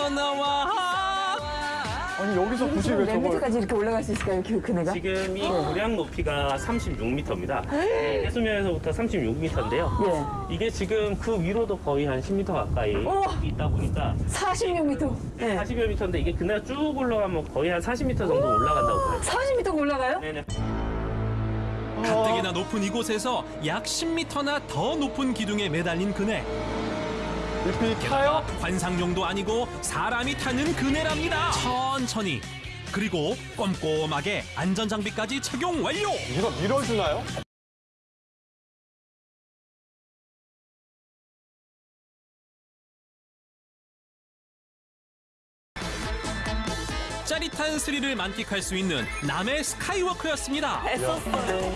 거기서 나와 아니 여기서 굳이 왜몇 저걸 미터까지 이렇게 올라갈 수 있을까요, 그 그네가? 지금 이 고량 높이가 36m입니다. 해수면에서부터 36m인데요. 예. 이게 지금 그 위로도 거의 한 10m 가까이 우와. 있다 보니까 46m. 예. 40여 미터인데 이게 그날 쭉 올라가면 거의 한 40m 정도 올라간다고 봐요. 40m 올라가요? 네네. 가뜩이나 높은 이곳에서 약 10m나 더 높은 기둥에 매달린 그네 잎이 타요? 관상용도 아니고 사람이 타는 그네랍니다 천천히 그리고 꼼꼼하게 안전장비까지 착용 완료 밀어 밀어주나요? 짜릿한 스릴을 만끽할 수 있는 남의 스카이워크였습니다 애썼어요.